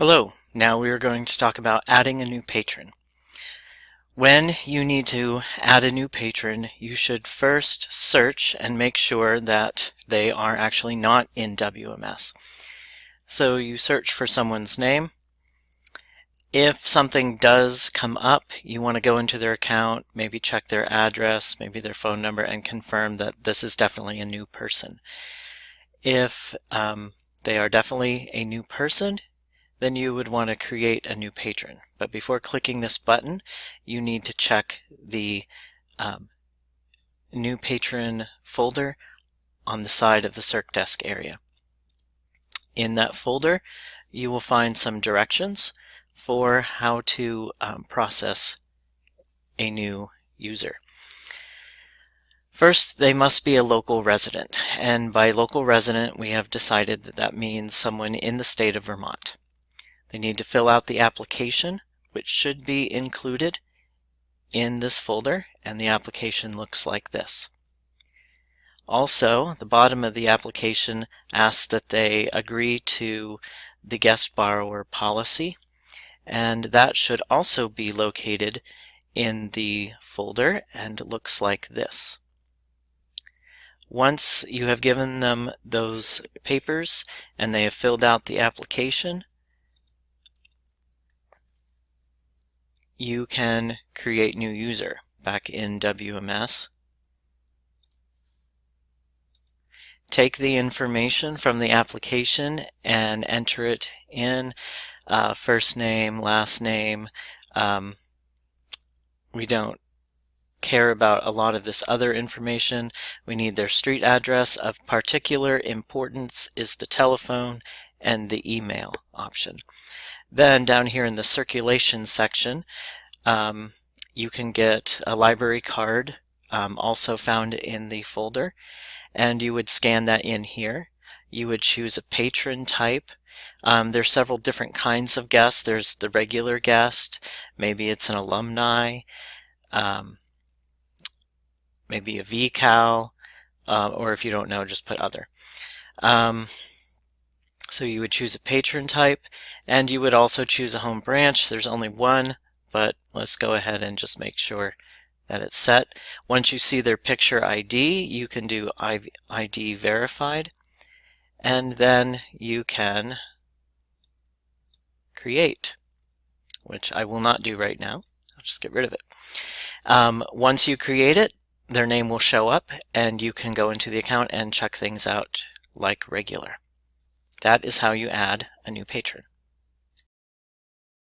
Hello, now we are going to talk about adding a new patron. When you need to add a new patron, you should first search and make sure that they are actually not in WMS. So you search for someone's name. If something does come up, you want to go into their account, maybe check their address, maybe their phone number, and confirm that this is definitely a new person. If um, they are definitely a new person, then you would want to create a new patron. But before clicking this button, you need to check the um, new patron folder on the side of the CircDesk area. In that folder, you will find some directions for how to um, process a new user. First, they must be a local resident, and by local resident, we have decided that that means someone in the state of Vermont. They need to fill out the application, which should be included in this folder, and the application looks like this. Also, the bottom of the application asks that they agree to the guest borrower policy, and that should also be located in the folder and looks like this. Once you have given them those papers and they have filled out the application, you can create new user back in WMS. Take the information from the application and enter it in uh, first name, last name. Um, we don't care about a lot of this other information. We need their street address. Of particular importance is the telephone and the email option. Then down here in the circulation section, um, you can get a library card um, also found in the folder and you would scan that in here. You would choose a patron type. Um, there's several different kinds of guests. There's the regular guest, maybe it's an alumni, um, maybe a VCAL, uh, or if you don't know, just put other. So you would choose a patron type and you would also choose a home branch. There's only one, but let's go ahead and just make sure that it's set. Once you see their picture ID, you can do ID verified and then you can create, which I will not do right now. I'll just get rid of it. Um, once you create it, their name will show up and you can go into the account and check things out like regular. That is how you add a new patron.